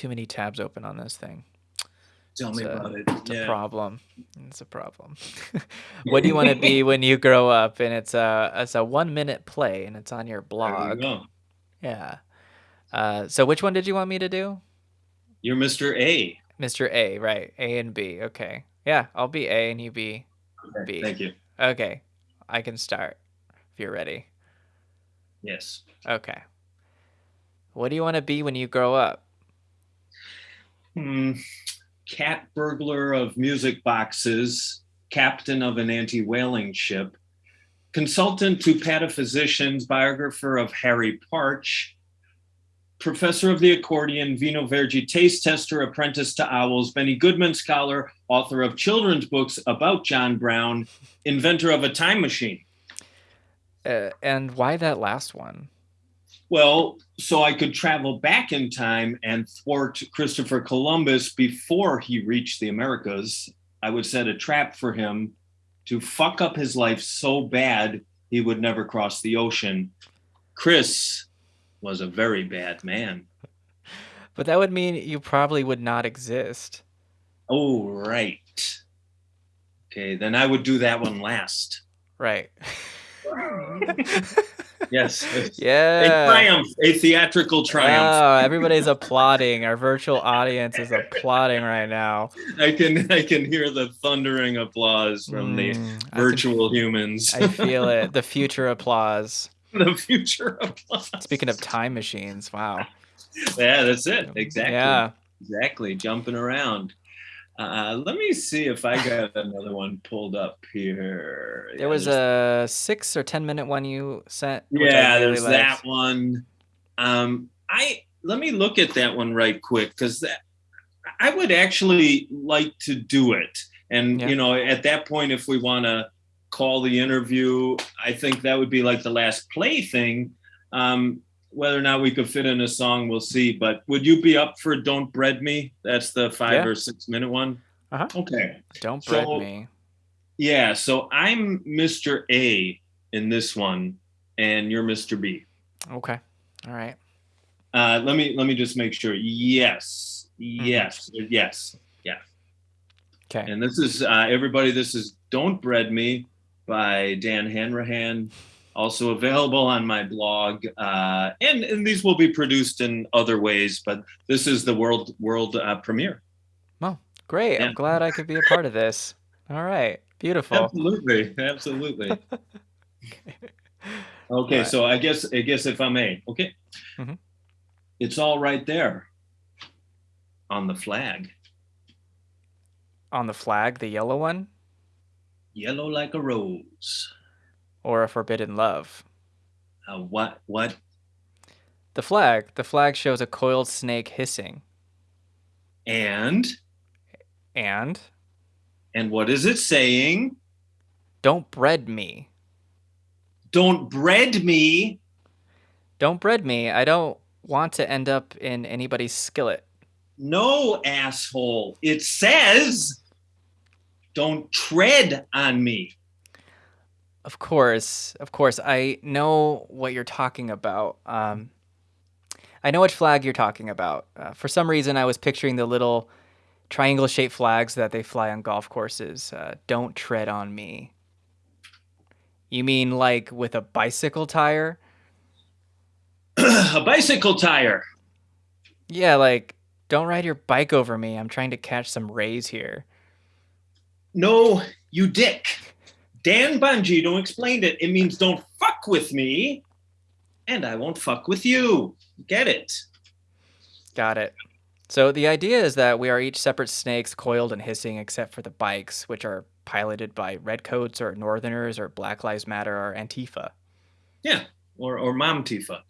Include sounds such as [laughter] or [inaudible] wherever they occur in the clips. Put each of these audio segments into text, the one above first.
too many tabs open on this thing. Tell It's me a about it. it's a problem. It's a problem. [laughs] What do you wanna [laughs] be when you grow up? And it's a it's a one-minute play, and it's on your you blog. go. Yeah. Uh, so which one did you want me to do? You're Mr. A. Mr. A, right. A and B, okay. Yeah, I'll be A and you be Okay, B. thank you. Okay, I can start if you're ready. Yes. Okay. What do you wanna be when you grow up? Hmm. Cat burglar of music boxes, captain of an anti-whaling ship, consultant to pataphysicians, biographer of Harry Partch, professor of the accordion, Vinho Verde taste tester, apprentice to owls, Benny Goodman scholar, author of children's books about John Brown, inventor of a time machine. Uh, and why that last one? Well, so I could travel back in time and thwart Christopher Columbus before he reached the Americas. I would set a trap for him to fuck up his life so bad he would never cross the ocean. Chris was a very bad man. But that would mean you probably would not exist. Oh, right. Okay, then I would do that one last. Right. [laughs] [laughs] Yes. yeah. A triumph, a theatrical triumph. Oh, everybody's applauding. Our virtual audience is applauding right now. I can I can hear the thundering applause from the Mm, I can virtual humans. I feel it. The future applause. [laughs] the future applause. Speaking of time machines, wow. Yeah, that's it. Exactly. Yeah. Exactly. Jumping around. Uh, let me see if I got another one pulled up here. There was a six or ten minute one you sent. yeah, really there's liked. that one. Um, I let me look at that one right quick because that I would actually like to do it. And Yeah. you know, at that point, if we want to call the interview, I think that would be like the last play thing. Um, whether or not we could fit in a song, we'll see. But would you be up for "Don't Bread Me"? That's the five Yeah. or six minute one. Uh-huh. Okay. Don't bread So- me. Yeah. So I'm Mr. A in this one, and you're Mr. B. Okay. All right. Uh, let me let me just make sure. Yes, yes, yes, yeah. Okay. And this is uh, everybody. This is "Don't Bread Me" by Dan Hanrahan. Also available on my blog, uh, and and these will be produced in other ways. But this is the world world uh, premiere. Well, great. Yeah. I'm glad I could be a part of this. All right. Beautiful. Absolutely, absolutely. [laughs] Okay, Alright. so I guess I guess if I may, okay, Mhm. it's all right there on the flag, On the flag, the yellow one, yellow like a rose. Or a forbidden love? Uh, what what The flag. The flag shows a coiled snake hissing. and And and what is it saying? don't bread me. Don't bread me. Don't bread me. I don't want to end up in anybody's skillet. No, asshole. It says, don't tread on me. Of course, of course. I know what you're talking about. Um, I know which flag you're talking about. Uh, for some reason, I was picturing the little triangle shaped flags that they fly on golf courses. Uh, don't tread on me. You mean like with a bicycle tire? [clears throat] a bicycle tire. Yeah, like don't ride your bike over me. I'm trying to catch some rays here. No, you dick. Dan Bongino explained it. It means don't fuck with me, and I won't fuck with you. Get it? Got it. So the idea is that we are each separate snakes coiled and hissing except for the bikes, which are piloted by redcoats or northerners or Black Lives Matter or Antifa. Yeah. Or or Mom Tifa.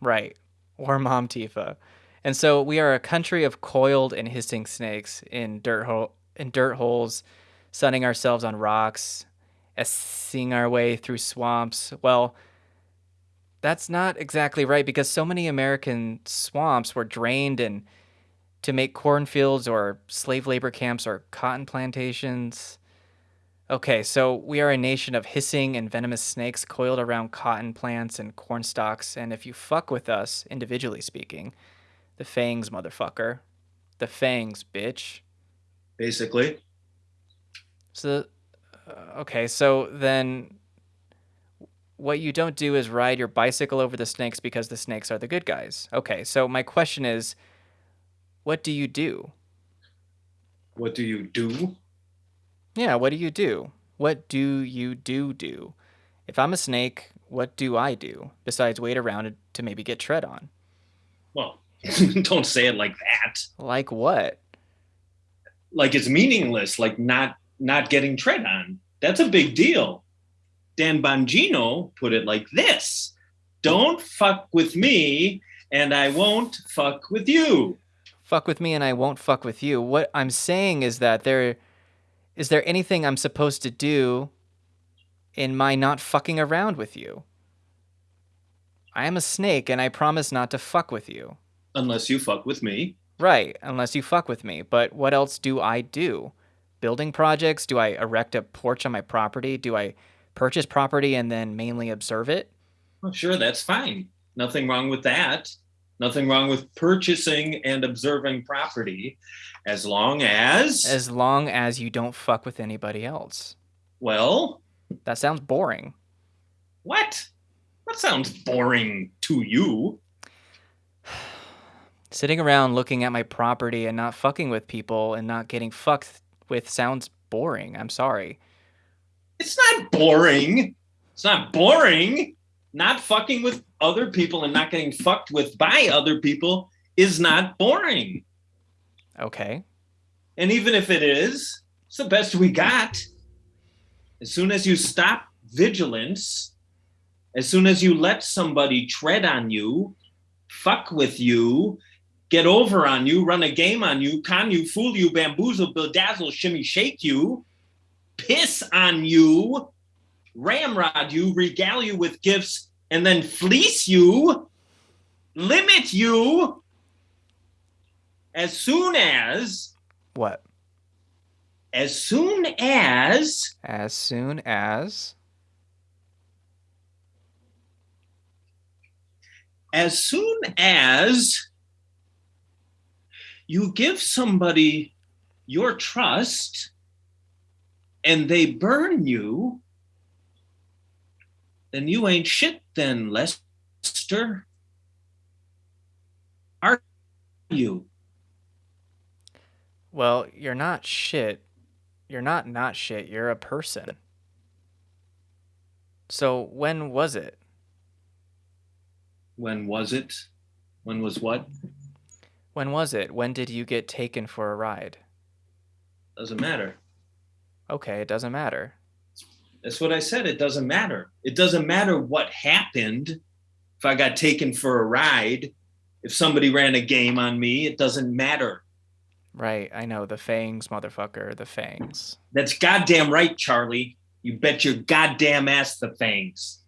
Right. Or Mom Tifa. And so we are a country of coiled and hissing snakes in dirt hole in dirt holes, sunning ourselves on rocks, seeing our way through swamps. Well, that's not exactly right because so many American swamps were drained and to make cornfields or slave labor camps or cotton plantations. Okay, so we are a nation of hissing and venomous snakes coiled around cotton plants and corn stalks, and if you fuck with us, individually speaking, the fangs, motherfucker, The fangs, bitch. Basically. So, okay, so then what you don't do is ride your bicycle over the snakes because the snakes are the good guys. Okay, so my question is what do you do? What do you do? Yeah, what do you do? What do you do do? If I'm a snake, what do I do besides wait around to maybe get tread on? Well, [laughs] don't say it like that. Like what? Like it's meaningless, like not not getting tread on. That's a big deal. Dan Bongino put it like this Don't fuck with me, and I won't fuck with you. Fuck with me, and I won't fuck with you. What I'm saying is that there is there anything I'm supposed to do in my not fucking around with you? I am a snake, and I promise not to fuck with you. Unless you fuck with me. Right, unless you fuck with me. But what else do I do? Building projects? Do I erect a porch on my property? Do I purchase property and then mainly observe it? Oh, sure, that's fine. Nothing wrong with that. Nothing wrong with purchasing and observing property as long as. As long as you don't fuck with anybody else. Well, that sounds boring. What? That sounds boring to you. [sighs] Sitting around looking at my property and not fucking with people and not getting fucked with sounds boring. I'm sorry. It's not boring. It's not boring. Not fucking with other people and not getting fucked with by other people is not boring. Okay. And even if it is, it's the best we got. As soon as you stop vigilance, as soon as you let somebody tread on you, fuck with you, get over on you, run a game on you, con you, fool you, bamboozle, bedazzle, shimmy, shake you, piss on you, ramrod you, regale you with gifts, and then fleece you, limit you, as soon as. What? As soon as. As soon as. As soon as you give somebody your trust and they burn you, then you ain't shit then, Lester. Are you? Well, you're not shit. You're not not shit. You're a person. So when was it? When was it? When was what? When was it? When did you get taken for a ride? Doesn't matter. Okay, it doesn't matter. That's what I said. It doesn't matter. It doesn't matter what happened. If I got taken for a ride, if somebody ran a game on me, it doesn't matter. Right, I know. The fangs, motherfucker. The fangs. That's goddamn right, Charlie. You bet your goddamn ass the fangs.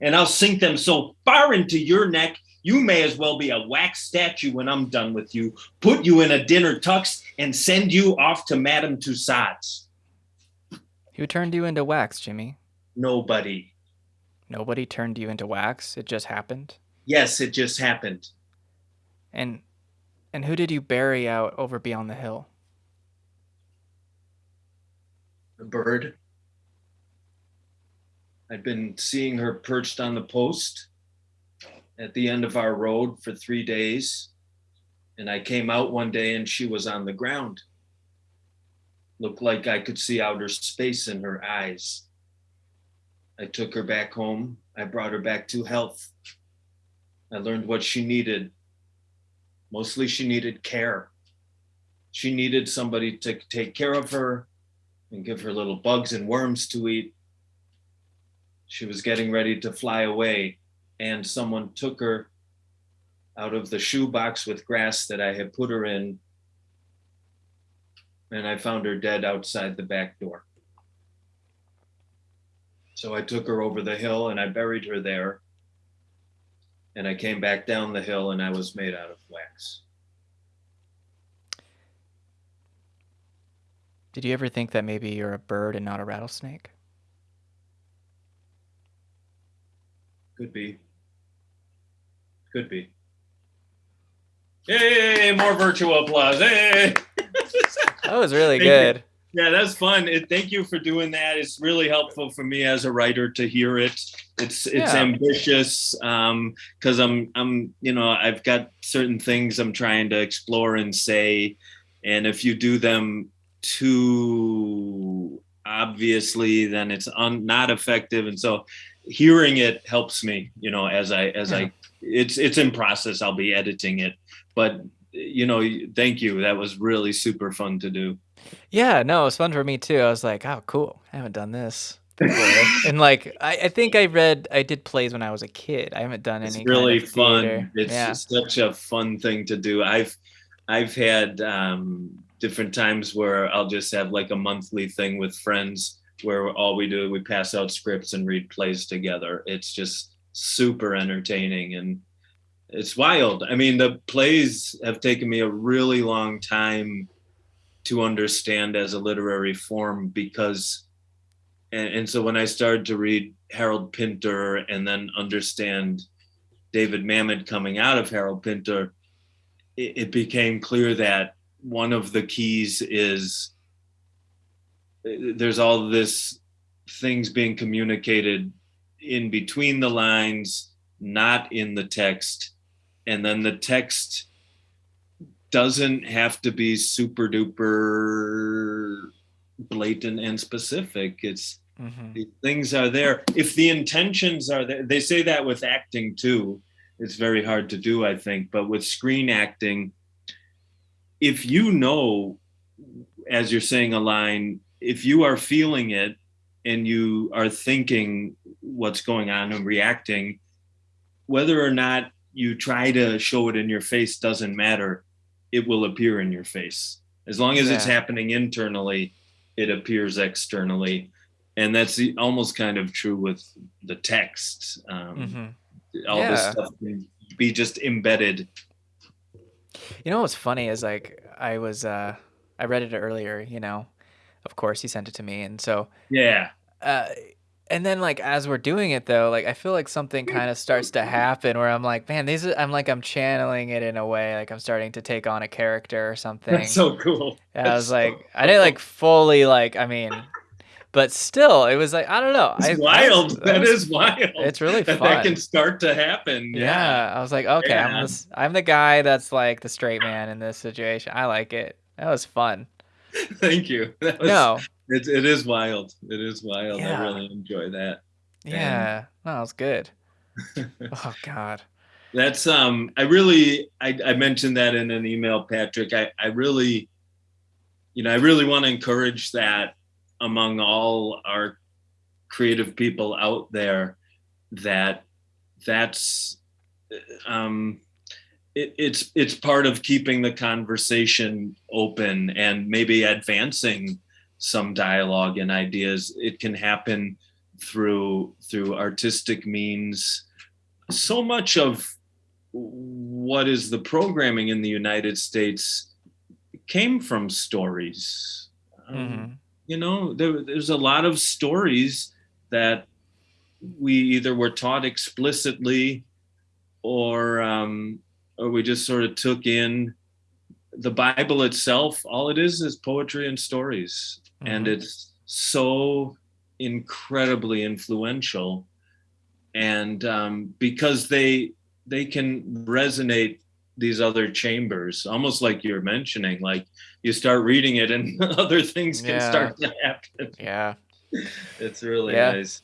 And I'll sink them so far into your neck, you may as well be a wax statue when I'm done with you, put you in a dinner tux, and send you off to Madame Tussauds. Who turned you into wax, Jimmy? Nobody. Nobody turned you into wax? It just happened? Yes, it just happened. And and who did you bury out over beyond the hill? The bird. I'd been seeing her perched on the post at the end of our road for three days. And I came out one day and she was on the ground. Looked like I could see outer space in her eyes. I took her back home. I brought her back to health. I learned what she needed. Mostly, she needed care. She needed somebody to take care of her and give her little bugs and worms to eat. She was getting ready to fly away, and someone took her out of the shoebox with grass that I had put her in and I found her dead outside the back door. So I took her over the hill and I buried her there. And I came back down the hill and I was made out of wax. Did you ever think that maybe you're a bird and not a rattlesnake? Could be. Could be. Hey, more virtual applause. Hey. [laughs] That was really Thank you. good. Yeah, that's fun. It, thank you for doing that. It's really helpful for me as a writer to hear it. It's it's Yeah. ambitious um because I'm I'm you know I've got certain things I'm trying to explore and say, and if you do them too obviously, then it's un, not effective. And so, hearing it helps me. You know, as I as Yeah. I it's it's in process. I'll be editing it, but you know, thank you. That was really super fun to do. Yeah, no, it was fun for me too. I was like, "Oh, cool. I haven't done this. [laughs] And, like, I I think I read I did plays when I was a kid. I haven't done It's any really kind of theater. fun. It's Yeah. such a fun thing to do. I've I've had um, different times where I'll just have like a monthly thing with friends where all we do we pass out scripts and read plays together. It's just super entertaining and it's wild. I mean, the plays have taken me a really long time to understand as a literary form because and, and so when I started to read Harold Pinter and then understand David Mamet coming out of Harold Pinter, it, it became clear that one of the keys is there's all this things being communicated in between the lines, not in the text, and then the text doesn't have to be super duper blatant and specific. It's Mhm. the things are there if the intentions are there they say that with acting too it's very hard to do i think but with screen acting if you know as you're saying a line if you are feeling it and you are thinking what's going on and reacting whether or not you try to show it in your face doesn't matter. It will appear in your face. As long as it's happening internally it appears externally. And that's the, almost kind of true with the text um, Mhm. all this stuff can be just embedded. You know what's funny is, like, I was, uh I read it earlier, you know? Of course, he sent it to me, and so, yeah uh and then, like, as we're doing it, though, like, I feel like something kinda starts to happen where I'm like, "Man, these are" I'm like, I'm channeling it in a way, like, I'm starting to take on a character or something. that's so cool And I was so like, I didn't like fully like, I mean, but still, it was like, I don't know. it's I, I was- wild that was- is wild it's really that fun. that can start to happen Yeah. yeah, I was like, okay, I'm this, I'm the guy that's like the straight man in this situation. I like it. That was fun. [laughs] thank you [laughs] was, No, it, it is wild it is wild Yeah. i really enjoy that yeah, no, it was good. [laughs] Oh God. That's um I really I, I mentioned that in an email, Patrick. I, I really you know, I really want to encourage that among all our creative people out there that that's um it, it's it's part of keeping the conversation open and maybe advancing some dialogue and ideas it can happen through through artistic means so much of what is the programming in the United States came from stories. Um, Mhm. You know, there, there's a lot of stories that we either were taught explicitly or um, or we just sort of took in. The Bible itself, all it is is poetry and stories, and Mhm. it's so incredibly influential and um, because they they can resonate these other chambers almost like you're mentioning like you start reading it and [laughs] other things can Yeah. start to happen Yeah. [laughs] it's really Yeah. nice